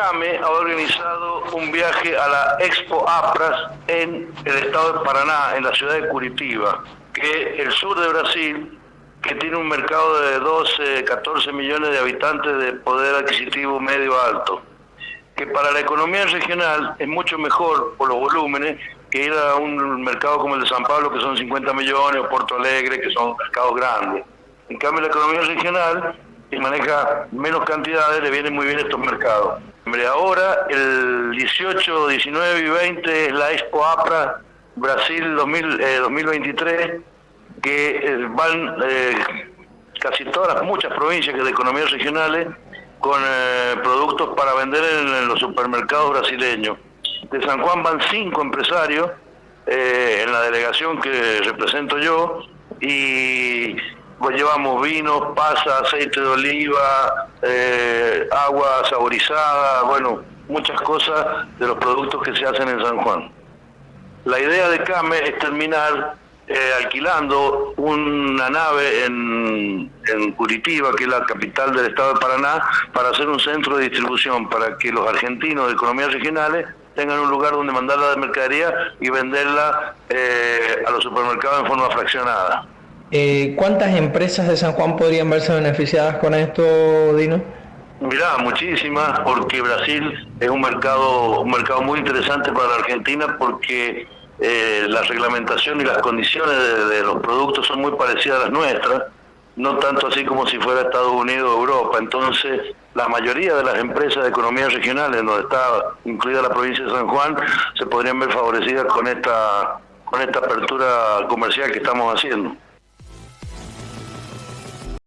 CAME ha organizado un viaje a la Expo APRAS en el estado de Paraná, en la ciudad de Curitiba, que es el sur de Brasil, que tiene un mercado de 12, 14 millones de habitantes de poder adquisitivo medio alto, que para la economía regional es mucho mejor por los volúmenes que ir a un mercado como el de San Pablo, que son 50 millones, o Porto Alegre, que son mercados grandes. En cambio, la economía regional, que maneja menos cantidades, le vienen muy bien estos mercados. Hombre, ahora, el 18, 19 y 20 es la Expo APRA Brasil 2023, que eh, van eh, casi todas las muchas provincias de economías regionales con eh, productos para vender en, los supermercados brasileños. De San Juan van cinco empresarios en la delegación que represento yo y pues llevamos vinos, pasa, aceite de oliva, agua saborizada, bueno, muchas cosas de los productos que se hacen en San Juan. La idea de CAME es terminar eh, alquilando una nave en, Curitiba, que es la capital del estado de Paraná, para hacer un centro de distribución, para que los argentinos de economías regionales tengan un lugar donde mandar la mercadería y venderla eh, a los supermercados en forma fraccionada. Eh, ¿Cuántas empresas de San Juan podrían verse beneficiadas con esto, Dino? Mirá, muchísimas, porque Brasil es un mercado, un mercado muy interesante para la Argentina, porque eh, la reglamentación y las condiciones de, los productos son muy parecidas a las nuestras, no tanto así como si fuera Estados Unidos o Europa. Entonces, la mayoría de las empresas de economía regionales, donde está incluida la provincia de San Juan, se podrían ver favorecidas con esta, con esta apertura comercial que estamos haciendo.